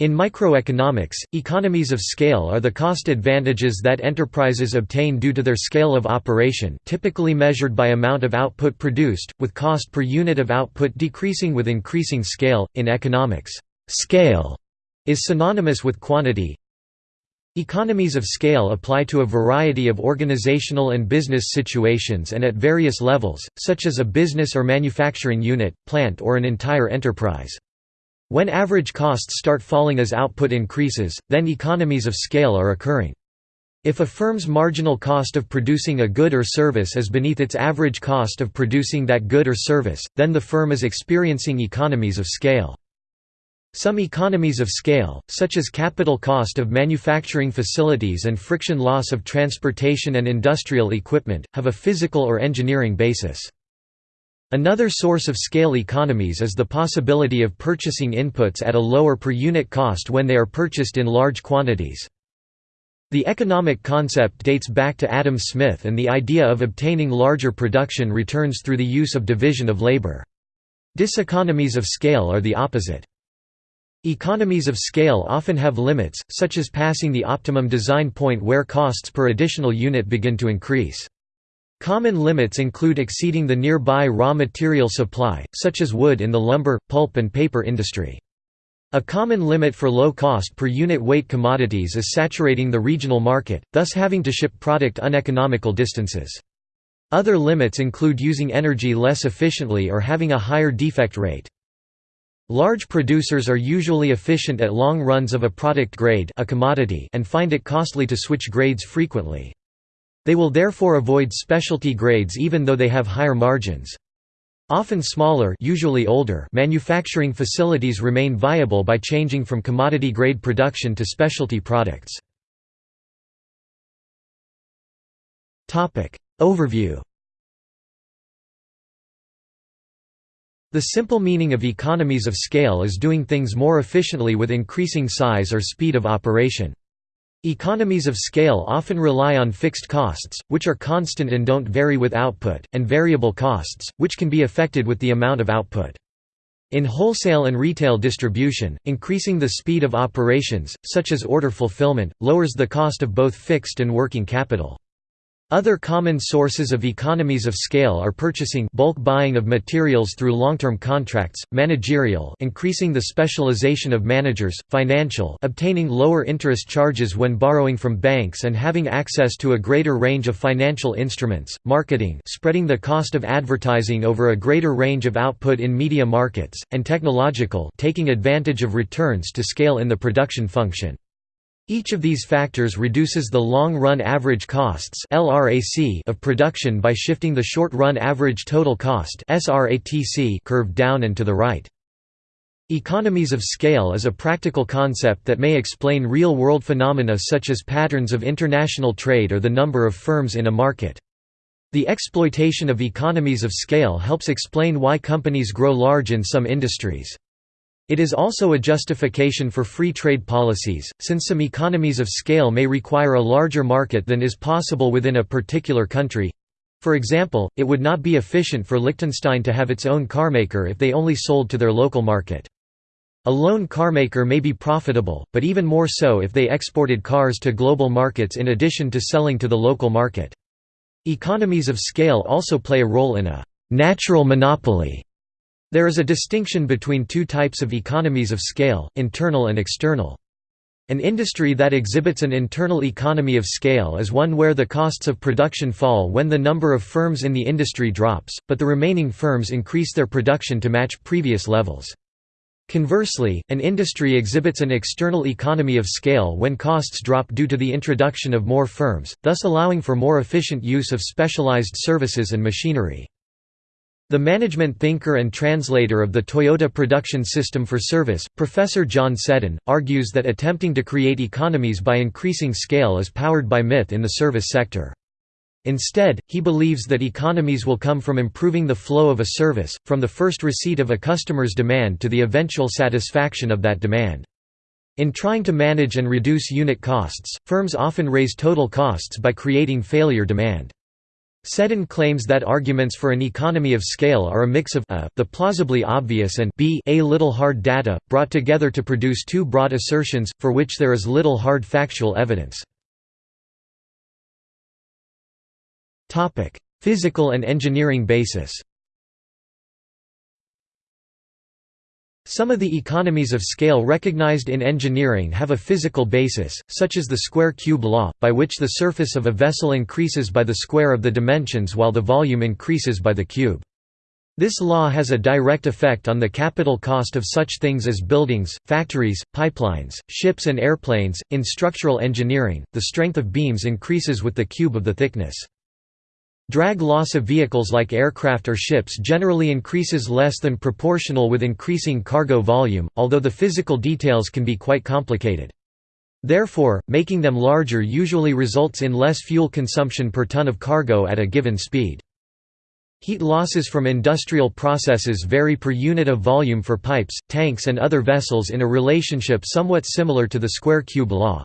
In microeconomics, economies of scale are the cost advantages that enterprises obtain due to their scale of operation typically measured by amount of output produced, with cost per unit of output decreasing with increasing scale. In economics, scale is synonymous with quantity. Economies of scale apply to a variety of organizational and business situations and at various levels, such as a business or manufacturing unit, plant or an entire enterprise. When average costs start falling as output increases, then economies of scale are occurring. If a firm's marginal cost of producing a good or service is beneath its average cost of producing that good or service, then the firm is experiencing economies of scale. Some economies of scale, such as capital cost of manufacturing facilities and friction loss of transportation and industrial equipment, have a physical or engineering basis. Another source of scale economies is the possibility of purchasing inputs at a lower per unit cost when they are purchased in large quantities. The economic concept dates back to Adam Smith and the idea of obtaining larger production returns through the use of division of labor. Diseconomies of scale are the opposite. Economies of scale often have limits, such as passing the optimum design point where costs per additional unit begin to increase. Common limits include exceeding the nearby raw material supply, such as wood in the lumber, pulp and paper industry. A common limit for low cost per unit weight commodities is saturating the regional market, thus having to ship product uneconomical distances. Other limits include using energy less efficiently or having a higher defect rate. Large producers are usually efficient at long runs of a product grade a commodity and find it costly to switch grades frequently. They will therefore avoid specialty grades even though they have higher margins. Often smaller usually older manufacturing facilities remain viable by changing from commodity-grade production to specialty products. Overview The simple meaning of economies of scale is doing things more efficiently with increasing size or speed of operation. Economies of scale often rely on fixed costs, which are constant and don't vary with output, and variable costs, which can be affected with the amount of output. In wholesale and retail distribution, increasing the speed of operations, such as order fulfillment, lowers the cost of both fixed and working capital. Other common sources of economies of scale are purchasing bulk buying of materials through long-term contracts, managerial increasing the specialization of managers, financial obtaining lower interest charges when borrowing from banks and having access to a greater range of financial instruments, marketing spreading the cost of advertising over a greater range of output in media markets, and technological taking advantage of returns to scale in the production function. Each of these factors reduces the long-run average costs of production by shifting the short-run average total cost curve down and to the right. Economies of scale is a practical concept that may explain real-world phenomena such as patterns of international trade or the number of firms in a market. The exploitation of economies of scale helps explain why companies grow large in some industries. It is also a justification for free trade policies, since some economies of scale may require a larger market than is possible within a particular country. For example, it would not be efficient for Liechtenstein to have its own carmaker if they only sold to their local market. A lone carmaker may be profitable, but even more so if they exported cars to global markets in addition to selling to the local market. Economies of scale also play a role in a «natural monopoly» There is a distinction between two types of economies of scale, internal and external. An industry that exhibits an internal economy of scale is one where the costs of production fall when the number of firms in the industry drops, but the remaining firms increase their production to match previous levels. Conversely, an industry exhibits an external economy of scale when costs drop due to the introduction of more firms, thus allowing for more efficient use of specialized services and machinery. The management thinker and translator of the Toyota Production System for Service, Professor John Seddon, argues that attempting to create economies by increasing scale is powered by myth in the service sector. Instead, he believes that economies will come from improving the flow of a service, from the first receipt of a customer's demand to the eventual satisfaction of that demand. In trying to manage and reduce unit costs, firms often raise total costs by creating failure demand. Seddon claims that arguments for an economy of scale are a mix of a, the plausibly obvious and b, a little hard data, brought together to produce two broad assertions, for which there is little hard factual evidence. Physical and engineering basis Some of the economies of scale recognized in engineering have a physical basis, such as the square-cube law, by which the surface of a vessel increases by the square of the dimensions while the volume increases by the cube. This law has a direct effect on the capital cost of such things as buildings, factories, pipelines, ships and airplanes. In structural engineering, the strength of beams increases with the cube of the thickness. Drag loss of vehicles like aircraft or ships generally increases less than proportional with increasing cargo volume, although the physical details can be quite complicated. Therefore, making them larger usually results in less fuel consumption per ton of cargo at a given speed. Heat losses from industrial processes vary per unit of volume for pipes, tanks and other vessels in a relationship somewhat similar to the square-cube law.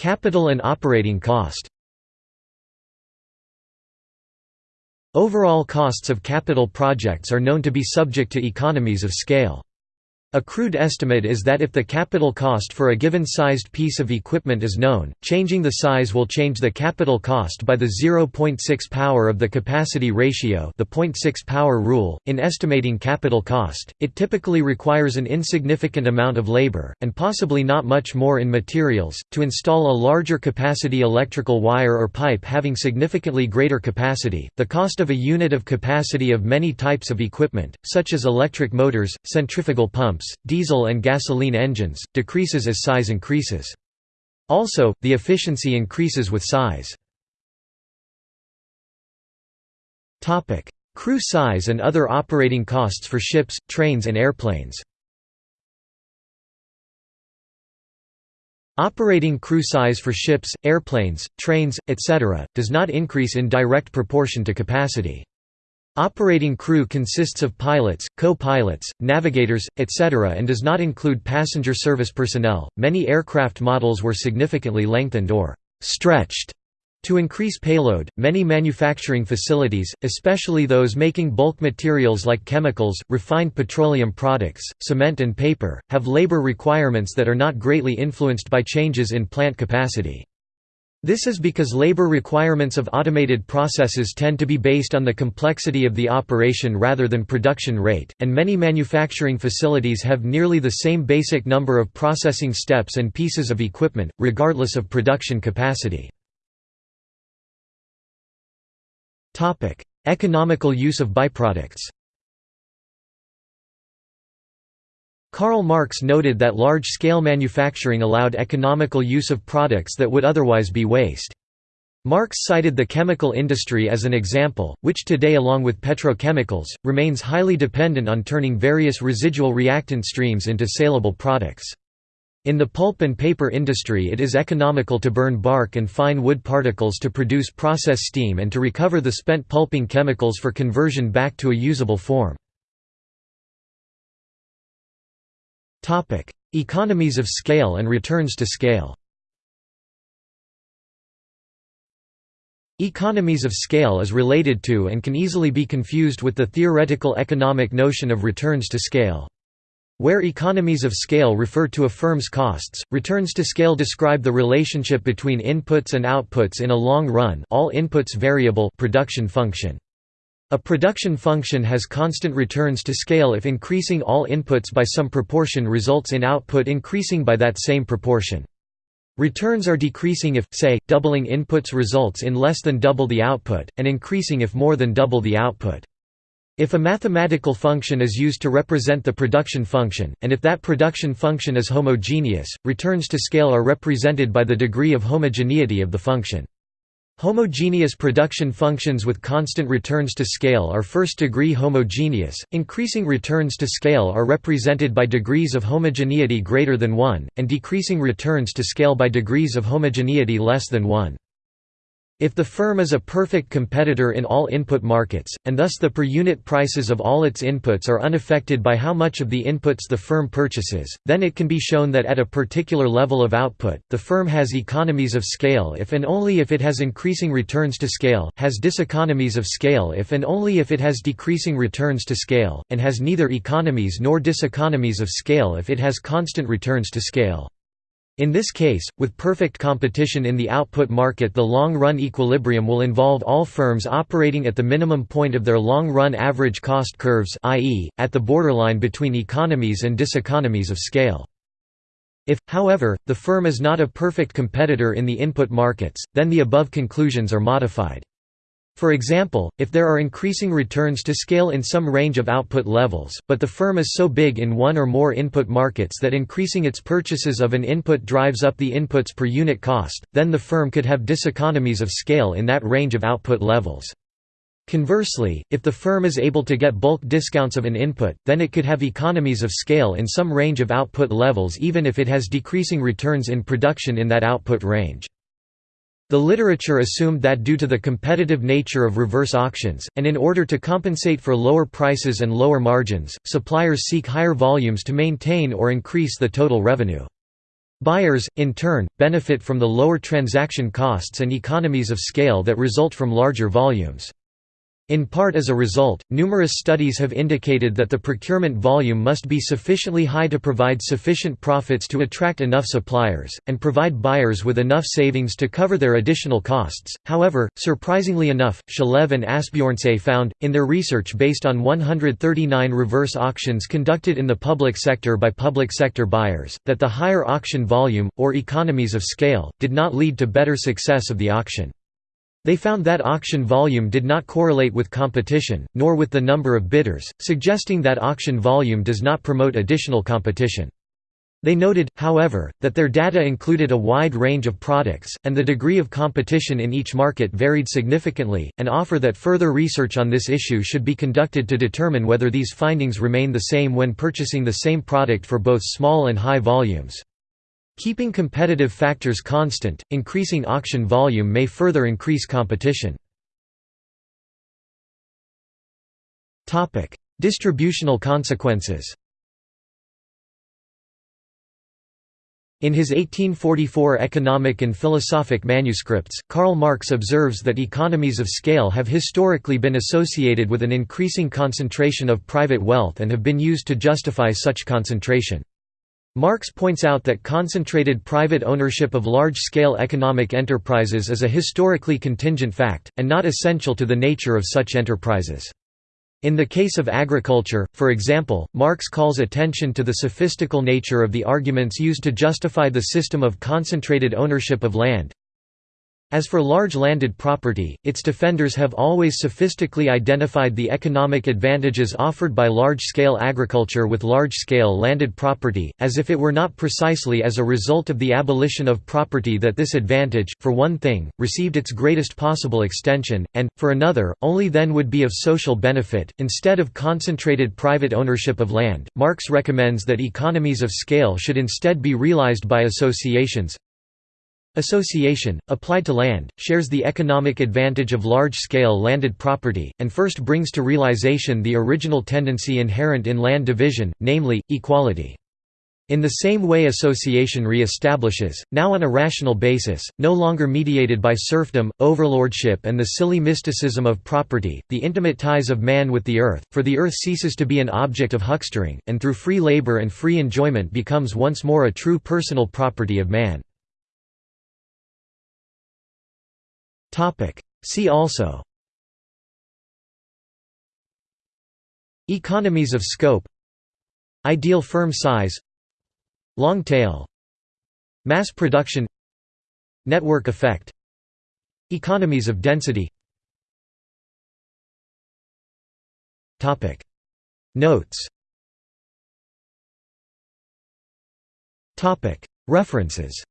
Capital and operating cost Overall costs of capital projects are known to be subject to economies of scale. A crude estimate is that if the capital cost for a given sized piece of equipment is known, changing the size will change the capital cost by the 0.6 power of the capacity ratio the 0.6 power rule. .In estimating capital cost, it typically requires an insignificant amount of labor, and possibly not much more in materials, to install a larger capacity electrical wire or pipe having significantly greater capacity. The cost of a unit of capacity of many types of equipment, such as electric motors, centrifugal pumps, pumps, diesel and gasoline engines, decreases as size increases. Also, the efficiency increases with size. Crew size and other operating costs for ships, trains and airplanes Operating crew size for ships, airplanes, trains, etc., does not increase in direct proportion to capacity. Operating crew consists of pilots, co-pilots, navigators, etc. and does not include passenger service personnel. Many aircraft models were significantly lengthened or stretched to increase payload, many manufacturing facilities, especially those making bulk materials like chemicals, refined petroleum products, cement and paper, have labor requirements that are not greatly influenced by changes in plant capacity. This is because labor requirements of automated processes tend to be based on the complexity of the operation rather than production rate, and many manufacturing facilities have nearly the same basic number of processing steps and pieces of equipment, regardless of production capacity. Economical use of byproducts Karl Marx noted that large-scale manufacturing allowed economical use of products that would otherwise be waste. Marx cited the chemical industry as an example, which today along with petrochemicals, remains highly dependent on turning various residual reactant streams into saleable products. In the pulp and paper industry it is economical to burn bark and fine wood particles to produce process steam and to recover the spent pulping chemicals for conversion back to a usable form. Topic: Economies of scale and returns to scale. Economies of scale is related to and can easily be confused with the theoretical economic notion of returns to scale. Where economies of scale refer to a firm's costs, returns to scale describe the relationship between inputs and outputs in a long run all inputs variable production function. A production function has constant returns to scale if increasing all inputs by some proportion results in output increasing by that same proportion. Returns are decreasing if, say, doubling inputs results in less than double the output, and increasing if more than double the output. If a mathematical function is used to represent the production function, and if that production function is homogeneous, returns to scale are represented by the degree of homogeneity of the function. Homogeneous production functions with constant returns to scale are first-degree homogeneous, increasing returns to scale are represented by degrees of homogeneity greater than 1, and decreasing returns to scale by degrees of homogeneity less than 1. If the firm is a perfect competitor in all input markets, and thus the per-unit prices of all its inputs are unaffected by how much of the inputs the firm purchases, then it can be shown that at a particular level of output, the firm has economies of scale if and only if it has increasing returns to scale, has diseconomies of scale if and only if it has decreasing returns to scale, and has neither economies nor diseconomies of scale if it has constant returns to scale. In this case, with perfect competition in the output market the long-run equilibrium will involve all firms operating at the minimum point of their long-run average cost curves i.e., at the borderline between economies and diseconomies of scale. If, however, the firm is not a perfect competitor in the input markets, then the above conclusions are modified. For example, if there are increasing returns to scale in some range of output levels, but the firm is so big in one or more input markets that increasing its purchases of an input drives up the inputs per unit cost, then the firm could have diseconomies of scale in that range of output levels. Conversely, if the firm is able to get bulk discounts of an input, then it could have economies of scale in some range of output levels even if it has decreasing returns in production in that output range. The literature assumed that due to the competitive nature of reverse auctions, and in order to compensate for lower prices and lower margins, suppliers seek higher volumes to maintain or increase the total revenue. Buyers, in turn, benefit from the lower transaction costs and economies of scale that result from larger volumes. In part as a result, numerous studies have indicated that the procurement volume must be sufficiently high to provide sufficient profits to attract enough suppliers, and provide buyers with enough savings to cover their additional costs. However, surprisingly enough, Shalev and Asbjornsen found, in their research based on 139 reverse auctions conducted in the public sector by public sector buyers, that the higher auction volume, or economies of scale, did not lead to better success of the auction. They found that auction volume did not correlate with competition, nor with the number of bidders, suggesting that auction volume does not promote additional competition. They noted, however, that their data included a wide range of products, and the degree of competition in each market varied significantly, and offer that further research on this issue should be conducted to determine whether these findings remain the same when purchasing the same product for both small and high volumes. Keeping competitive factors constant, increasing auction volume may further increase competition. Distributional consequences In his 1844 economic and philosophic manuscripts, Karl Marx observes that economies of scale have historically been associated with an increasing concentration of private wealth and have been used to justify such concentration. Marx points out that concentrated private ownership of large-scale economic enterprises is a historically contingent fact, and not essential to the nature of such enterprises. In the case of agriculture, for example, Marx calls attention to the sophistical nature of the arguments used to justify the system of concentrated ownership of land, as for large landed property, its defenders have always sophistically identified the economic advantages offered by large-scale agriculture with large-scale landed property, as if it were not precisely as a result of the abolition of property that this advantage, for one thing, received its greatest possible extension, and, for another, only then would be of social benefit. Instead of concentrated private ownership of land, Marx recommends that economies of scale should instead be realized by associations, Association, applied to land, shares the economic advantage of large-scale landed property, and first brings to realization the original tendency inherent in land division, namely, equality. In the same way association re-establishes, now on a rational basis, no longer mediated by serfdom, overlordship and the silly mysticism of property, the intimate ties of man with the earth, for the earth ceases to be an object of huckstering, and through free labor and free enjoyment becomes once more a true personal property of man. Topic. See also. Economies of scope. Ideal firm size. Long tail. Mass production. Network effect. Economies of density. Topic. Notes. Topic. References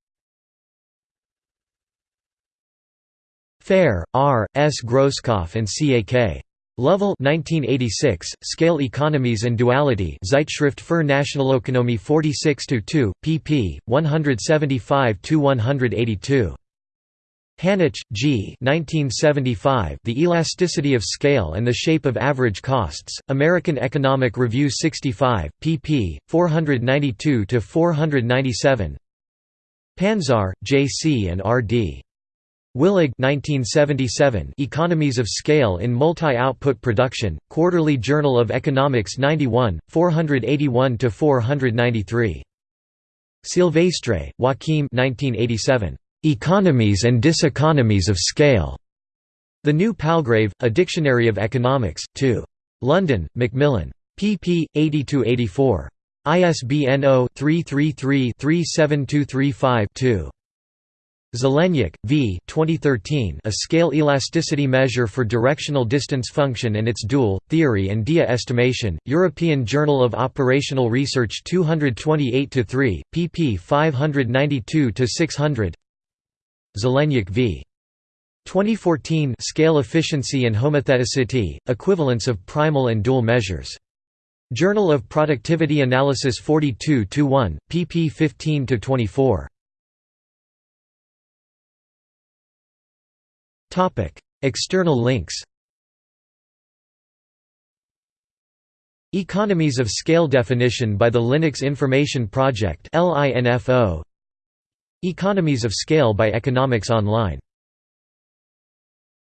Färe, R. S. Grosskopf and C. A. K. Lovell 1986, Scale Economies and Duality Zeitschrift für Nationalökonomie 46-2, pp. 175–182. Hanoch, G. 1975. The Elasticity of Scale and the Shape of Average Costs. American Economic Review 65, pp. 492–497 Panzar, J. C. and R. D. Willig 1977 Economies of Scale in Multi-Output Production, Quarterly Journal of Economics 91, 481–493. Silvestre, Joaquim 1987. Economies and Diseconomies of Scale. The New Palgrave, A Dictionary of Economics, 2. London, Macmillan. pp. 80–84. ISBN 0-333-37235-2. Zelenyuk, V. 2013 A Scale Elasticity Measure for Directional Distance Function and its Dual, Theory and DEA Estimation, European Journal of Operational Research 228–3, pp 592–600 Zelenyuk v. 2014 Scale Efficiency and Homotheticity, Equivalence of Primal and Dual Measures. Journal of Productivity Analysis 42-1, pp 15–24. External links Economies of Scale definition by the Linux Information Project Economies of Scale by Economics Online